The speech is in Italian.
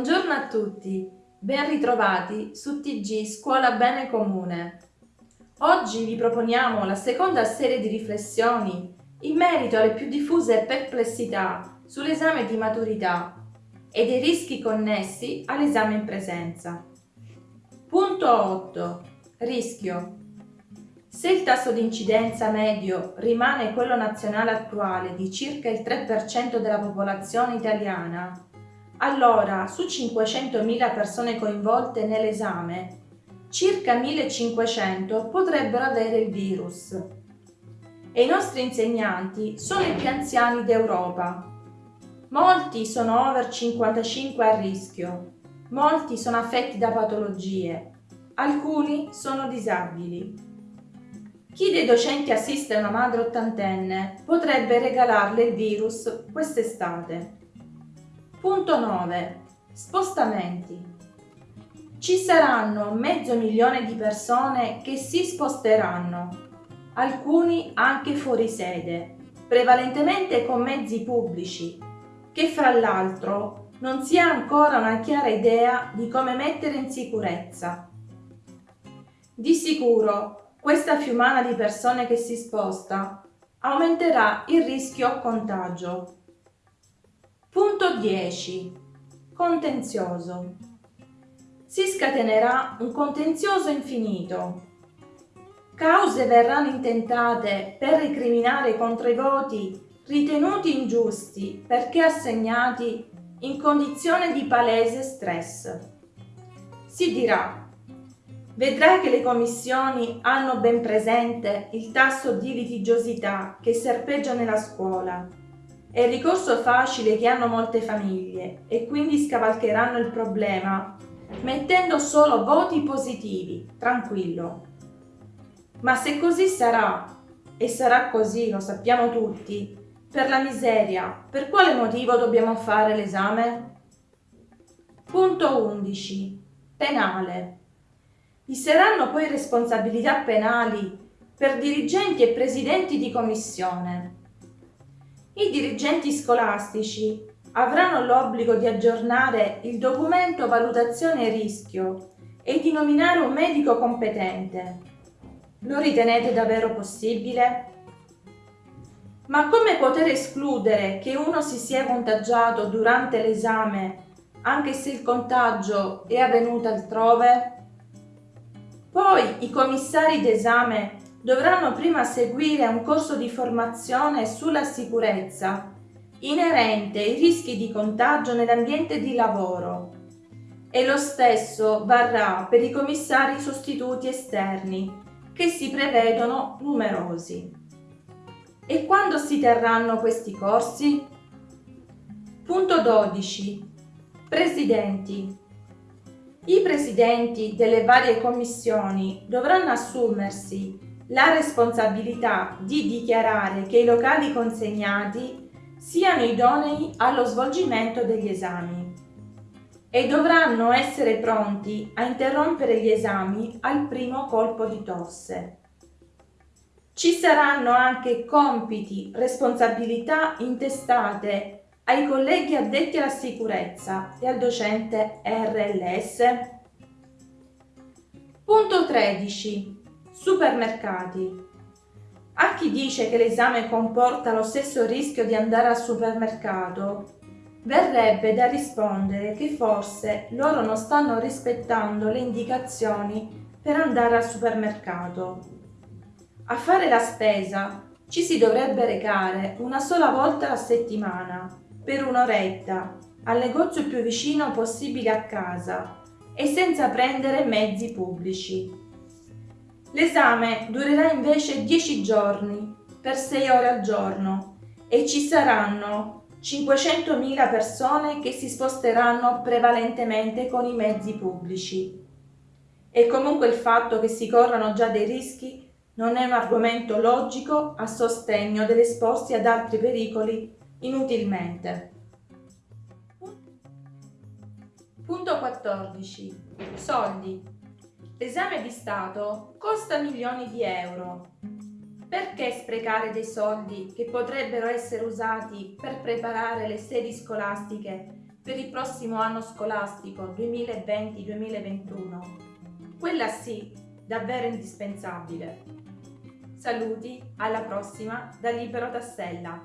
buongiorno a tutti, ben ritrovati su TG Scuola Bene Comune. Oggi vi proponiamo la seconda serie di riflessioni in merito alle più diffuse perplessità sull'esame di maturità e dei rischi connessi all'esame in presenza. Punto 8. Rischio. Se il tasso di incidenza medio rimane quello nazionale attuale di circa il 3% della popolazione italiana, allora su 500.000 persone coinvolte nell'esame, circa 1.500 potrebbero avere il virus. E i nostri insegnanti sono i più anziani d'Europa. Molti sono over 55 a rischio, molti sono affetti da patologie, alcuni sono disabili. Chi dei docenti assiste a una madre ottantenne potrebbe regalarle il virus quest'estate. Punto 9. Spostamenti. Ci saranno mezzo milione di persone che si sposteranno, alcuni anche fuori sede, prevalentemente con mezzi pubblici, che fra l'altro non si ha ancora una chiara idea di come mettere in sicurezza. Di sicuro questa fiumana di persone che si sposta aumenterà il rischio contagio. Punto 10. Contenzioso. Si scatenerà un contenzioso infinito. Cause verranno intentate per recriminare contro i voti ritenuti ingiusti perché assegnati in condizione di palese stress. Si dirà Vedrai che le commissioni hanno ben presente il tasso di litigiosità che serpeggia nella scuola. È il ricorso facile che hanno molte famiglie e quindi scavalcheranno il problema mettendo solo voti positivi, tranquillo. Ma se così sarà, e sarà così, lo sappiamo tutti, per la miseria, per quale motivo dobbiamo fare l'esame? Punto 11. Penale. Vi saranno poi responsabilità penali per dirigenti e presidenti di commissione. I dirigenti scolastici avranno l'obbligo di aggiornare il documento valutazione rischio e di nominare un medico competente. Lo ritenete davvero possibile? Ma come poter escludere che uno si sia contagiato durante l'esame anche se il contagio è avvenuto altrove? Poi i commissari d'esame dovranno prima seguire un corso di formazione sulla sicurezza inerente ai rischi di contagio nell'ambiente di lavoro e lo stesso varrà per i commissari sostituti esterni che si prevedono numerosi. E quando si terranno questi corsi? Punto 12. Presidenti. I presidenti delle varie commissioni dovranno assumersi la responsabilità di dichiarare che i locali consegnati siano idonei allo svolgimento degli esami e dovranno essere pronti a interrompere gli esami al primo colpo di tosse. Ci saranno anche compiti, responsabilità intestate ai colleghi addetti alla sicurezza e al docente RLS. Punto 13. Supermercati. A chi dice che l'esame comporta lo stesso rischio di andare al supermercato, verrebbe da rispondere che forse loro non stanno rispettando le indicazioni per andare al supermercato. A fare la spesa ci si dovrebbe recare una sola volta a settimana per un'oretta al negozio più vicino possibile a casa e senza prendere mezzi pubblici. L'esame durerà invece 10 giorni per 6 ore al giorno e ci saranno 500.000 persone che si sposteranno prevalentemente con i mezzi pubblici. E comunque il fatto che si corrano già dei rischi non è un argomento logico a sostegno dell'esporsi ad altri pericoli inutilmente. Punto 14. Soldi. L'esame di Stato costa milioni di euro. Perché sprecare dei soldi che potrebbero essere usati per preparare le sedi scolastiche per il prossimo anno scolastico 2020-2021? Quella sì, davvero indispensabile. Saluti, alla prossima da Libero Tassella.